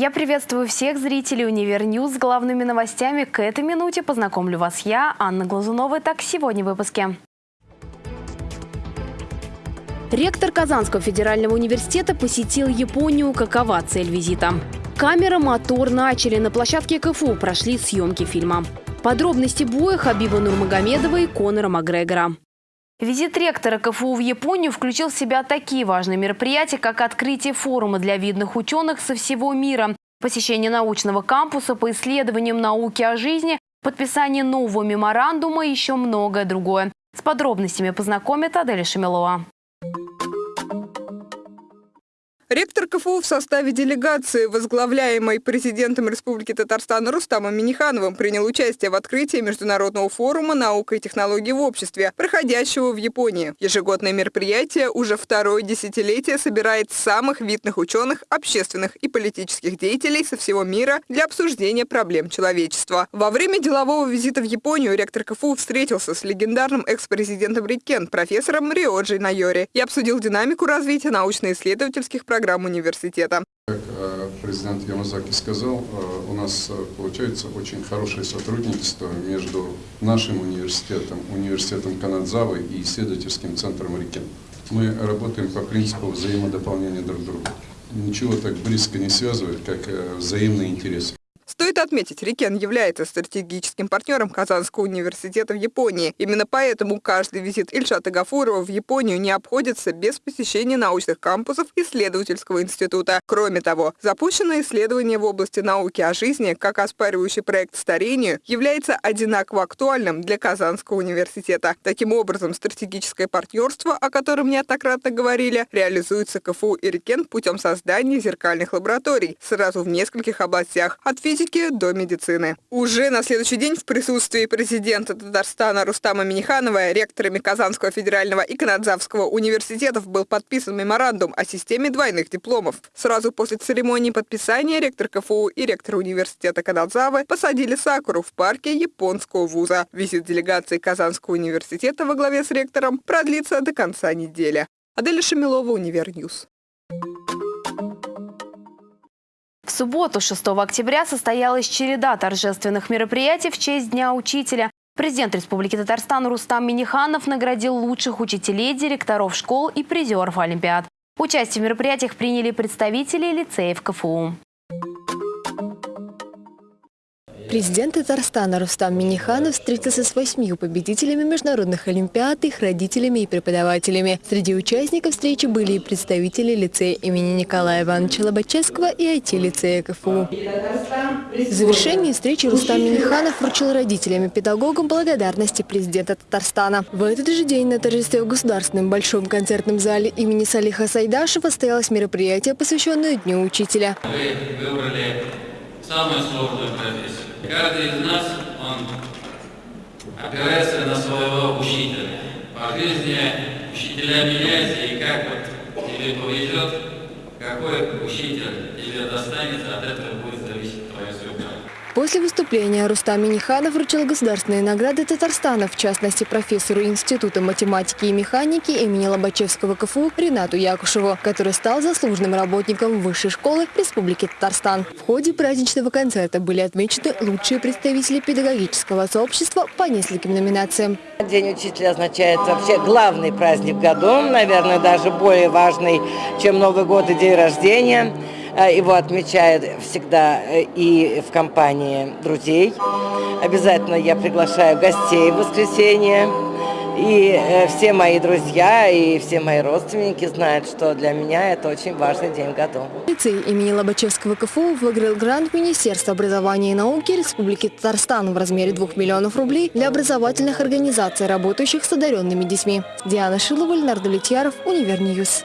Я приветствую всех зрителей «Univer News» с главными новостями. К этой минуте познакомлю вас я, Анна Глазунова. Так, сегодня в выпуске. Ректор Казанского федерального университета посетил Японию. Какова цель визита? Камера, мотор начали. На площадке КФУ прошли съемки фильма. Подробности боя Хабиба Нурмагомедова и Конора Макгрегора. Визит ректора КФУ в Японию включил в себя такие важные мероприятия, как открытие форума для видных ученых со всего мира, посещение научного кампуса по исследованиям науки о жизни, подписание нового меморандума и еще многое другое. С подробностями познакомит Аделя Шамилова. Ректор КФУ в составе делегации, возглавляемой президентом Республики Татарстан Рустамом Минихановым, принял участие в открытии Международного форума «Наука и технологии в обществе», проходящего в Японии. Ежегодное мероприятие уже второе десятилетие собирает самых видных ученых, общественных и политических деятелей со всего мира для обсуждения проблем человечества. Во время делового визита в Японию ректор КФУ встретился с легендарным экс-президентом Рикен, профессором Риоджи Найори, и обсудил динамику развития научно-исследовательских программ программ университета. Как э, президент Ямазаки сказал, э, у нас э, получается очень хорошее сотрудничество между нашим университетом, университетом Канадзавы и исследовательским центром Рикен. Мы работаем по принципу взаимодополнения друг друга. Ничего так близко не связывает, как взаимные интересы. Стоит отметить, Рикен является стратегическим партнером Казанского университета в Японии. Именно поэтому каждый визит Ильшата Гафурова в Японию не обходится без посещения научных кампусов исследовательского института. Кроме того, запущенное исследование в области науки о жизни, как оспаривающий проект старению, является одинаково актуальным для Казанского университета. Таким образом, стратегическое партнерство, о котором неоднократно говорили, реализуется КФУ и Рикен путем создания зеркальных лабораторий сразу в нескольких областях, от физики физики до медицины. Уже на следующий день в присутствии президента Татарстана Рустама Миниханова, ректорами Казанского федерального и Канадзавского университетов был подписан меморандум о системе двойных дипломов. Сразу после церемонии подписания ректор КФУ и ректор университета Канадзавы посадили сакуру в парке японского вуза. Визит делегации Казанского университета во главе с ректором продлится до конца недели. Аделя Шамилова, Univer News. В субботу, 6 октября, состоялась череда торжественных мероприятий в честь Дня учителя. Президент Республики Татарстан Рустам Миниханов наградил лучших учителей, директоров школ и призеров Олимпиад. Участие в мероприятиях приняли представители лицеев КФУ. Президент Татарстана Рустам Миниханов встретился с восьмью победителями международных олимпиад, их родителями и преподавателями. Среди участников встречи были и представители лицея имени Николая Ивановича Лобачевского и IT-лицея КФУ. В завершении встречи Рустам Миниханов вручил родителям и педагогам благодарности президента Татарстана. В этот же день на торжестве в Государственном большом концертном зале имени Салиха Сайдашева состоялось мероприятие, посвященное Дню учителя. Вы выбрали самую сложную профессию. Каждый из нас, он опирается на своего учителя. По жизни учителя меняются, и как вот тебе повезет, какой учитель тебе достанется, от этого будет зависеть твоя судьба. После выступления Рустам Миниханов вручил государственные награды Татарстана, в частности профессору Института математики и механики имени Лобачевского КФУ Ренату Якушеву, который стал заслуженным работником Высшей школы Республики Татарстан. В ходе праздничного концерта были отмечены лучшие представители педагогического сообщества по нескольким номинациям. День учителя означает вообще главный праздник в году, наверное, даже более важный, чем Новый год и день рождения. Э, его отмечают всегда э, и в компании друзей. Обязательно я приглашаю гостей в воскресенье. И э, все мои друзья и все мои родственники знают, что для меня это очень важный день в году. Лицей имени Лобачевского КФУ выиграл грант Министерства образования и науки Республики Татарстан в размере 2 миллионов рублей для образовательных организаций, работающих с одаренными детьми. Диана Шилова, Леонард Литьяров, Univer News.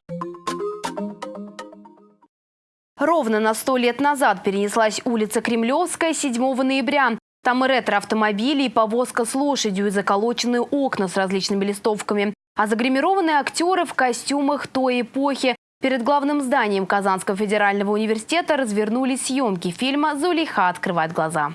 Ровно на сто лет назад перенеслась улица Кремлевская 7 ноября. Там и ретро-автомобили, и повозка с лошадью, и заколоченные окна с различными листовками. А загримированные актеры в костюмах той эпохи. Перед главным зданием Казанского федерального университета развернулись съемки фильма «Зулейха открывает глаза».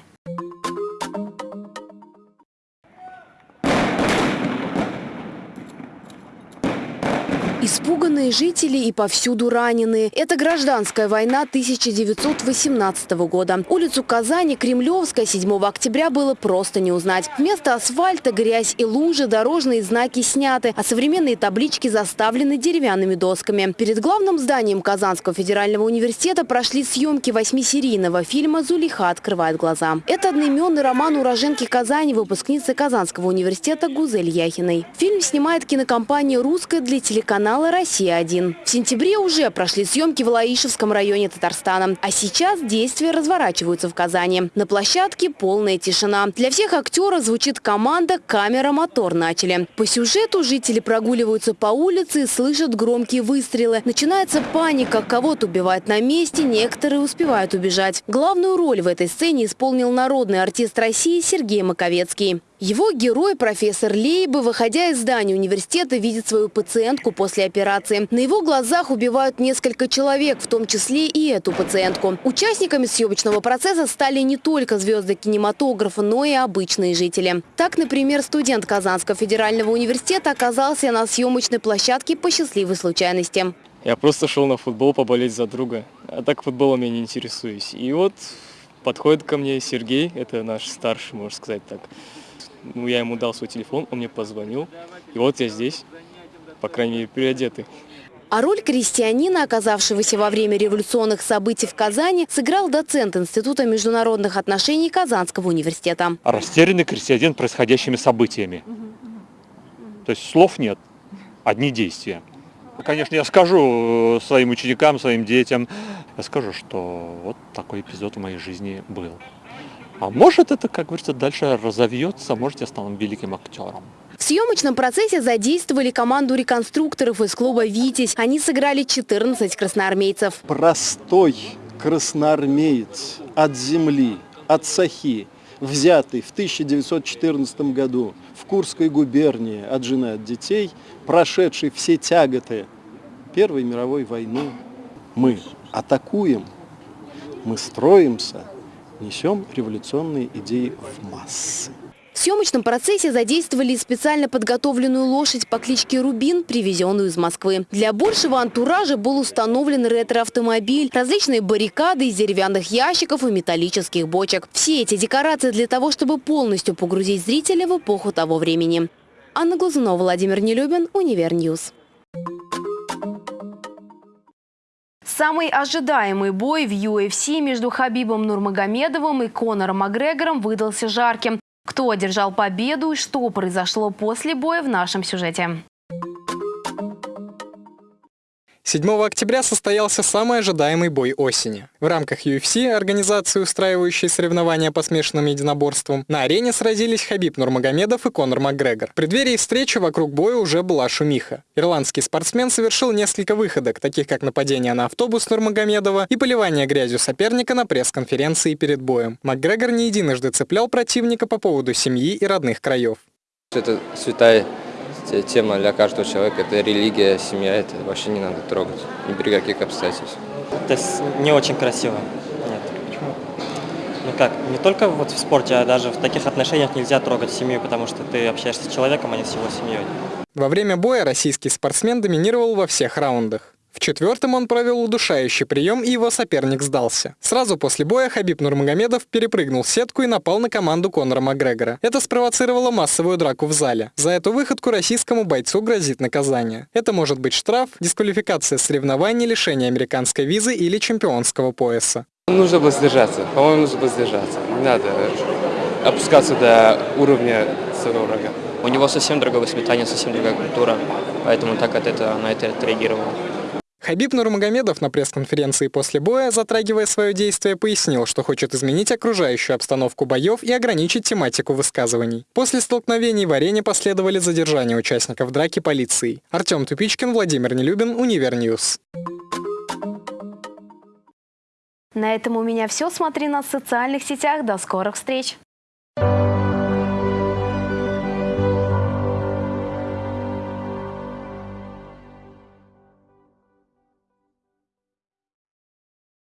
Напуганные жители и повсюду раненые. Это гражданская война 1918 года. Улицу Казани, Кремлевская, 7 октября было просто не узнать. Вместо асфальта грязь и лужи, дорожные знаки сняты, а современные таблички заставлены деревянными досками. Перед главным зданием Казанского федерального университета прошли съемки восьмисерийного фильма «Зулиха открывает глаза». Это одноименный роман уроженки Казани, выпускницы Казанского университета Гузель Яхиной. Фильм снимает кинокомпания «Русская» для телеканала «Россия-1». В сентябре уже прошли съемки в Лаишевском районе Татарстана. А сейчас действия разворачиваются в Казани. На площадке полная тишина. Для всех актеров звучит команда «Камера, мотор» начали. По сюжету жители прогуливаются по улице и слышат громкие выстрелы. Начинается паника. Кого-то убивают на месте, некоторые успевают убежать. Главную роль в этой сцене исполнил народный артист России Сергей Маковецкий. Его герой, профессор Лейбы, выходя из здания университета, видит свою пациентку после операции. На его глазах убивают несколько человек, в том числе и эту пациентку. Участниками съемочного процесса стали не только звезды кинематографа, но и обычные жители. Так, например, студент Казанского федерального университета оказался на съемочной площадке по счастливой случайности. Я просто шел на футбол поболеть за друга, а так футболом я не интересуюсь. И вот подходит ко мне Сергей, это наш старший, можно сказать так, ну, я ему дал свой телефон, он мне позвонил. И вот я здесь, по крайней мере, переодетый. А роль крестьянина, оказавшегося во время революционных событий в Казани, сыграл доцент Института международных отношений Казанского университета. Растерянный крестьянин происходящими событиями. То есть слов нет, одни действия. Конечно, я скажу э, своим ученикам, своим детям, я скажу, что вот такой эпизод в моей жизни был. А может это, как говорится, дальше разовьется, может я стану великим актером. В съемочном процессе задействовали команду реконструкторов из клуба «Витязь». Они сыграли 14 красноармейцев. Простой красноармеец от земли, от Сахи, взятый в 1914 году в Курской губернии от жены от детей, прошедший все тяготы Первой мировой войны. Мы атакуем, мы строимся, несем революционные идеи в массы. В съемочном процессе задействовали специально подготовленную лошадь по кличке Рубин, привезенную из Москвы. Для большего антуража был установлен ретро-автомобиль, различные баррикады из деревянных ящиков и металлических бочек. Все эти декорации для того, чтобы полностью погрузить зрителя в эпоху того времени. Анна Глазунова, Владимир Нелюбин, Univer News. Самый ожидаемый бой в UFC между Хабибом Нурмагомедовым и Конором Макгрегором выдался жарким. Кто одержал победу и что произошло после боя в нашем сюжете. 7 октября состоялся самый ожидаемый бой осени. В рамках UFC, организации, устраивающей соревнования по смешанным единоборствам, на арене сразились Хабиб Нурмагомедов и Конор Макгрегор. В преддверии встречи вокруг боя уже была шумиха. Ирландский спортсмен совершил несколько выходок, таких как нападение на автобус Нурмагомедова и поливание грязью соперника на пресс-конференции перед боем. Макгрегор не единожды цеплял противника по поводу семьи и родных краев. Это святая тема для каждого человека. Это религия, семья, это вообще не надо трогать, ни при каких обстоятельствах. Это не очень красиво. Нет. Почему? Ну как, не только вот в спорте, а даже в таких отношениях нельзя трогать семью, потому что ты общаешься с человеком, а не с его семьей. Во время боя российский спортсмен доминировал во всех раундах. В четвертом он провел удушающий прием, и его соперник сдался. Сразу после боя Хабиб Нурмагомедов перепрыгнул сетку и напал на команду Конора Макгрегора. Это спровоцировало массовую драку в зале. За эту выходку российскому бойцу грозит наказание. Это может быть штраф, дисквалификация соревнований, лишение американской визы или чемпионского пояса. Нужно было сдержаться. По-моему, нужно было сдержаться. Не надо опускаться до уровня своего врага. У него совсем другое воспитание, совсем другая культура, поэтому так от этого на это отреагировал. Хабиб Нурмагомедов на пресс-конференции после боя, затрагивая свое действие, пояснил, что хочет изменить окружающую обстановку боев и ограничить тематику высказываний. После столкновений в арене последовали задержания участников драки полицией. Артем Тупичкин, Владимир Нелюбин, Univer News. На этом у меня все. Смотри нас в социальных сетях. До скорых встреч!